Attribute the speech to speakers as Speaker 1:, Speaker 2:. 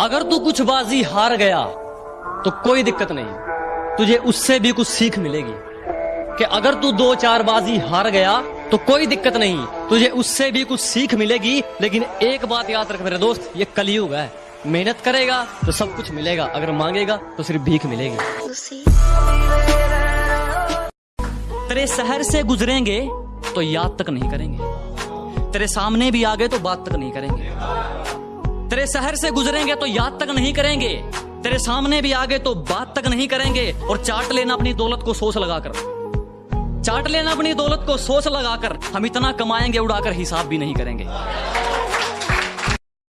Speaker 1: अगर तू कुछ बाजी हार गया तो कोई दिक्कत नहीं। तुझे उससे भी कुछ सीख मिलेगी कि अगर तू दो चार बाजी हार गया तो कोई दिक्कत नहीं। तुझे उससे भी कुछ सीख मिलेगी, लेकिन एक बात याद रख मेरे दोस्त, ये कलयुग है। मेहनत करेगा तो सब कुछ मिलेगा। अगर मांगेगा तो सिर्फ़ भीख मिलेगी। तेरे शहर से गुजरेंगे तो याद तक नहीं करेंगे। तेरे सामने भी आ गए तो बात तक नहीं करेंगे। शहर से गुजरेंगे तो याद तक नहीं करेंगे। तेरे सामने भी आ गए तो बात तक नहीं करेंगे। और चाट लेना अपनी दौलत को सोच लगाकर। चाट लेना अपनी दौलत को सोच लगाकर। हम इतना कमाएँगे, उड़ाकर हिसाब भी नहीं करेंगे।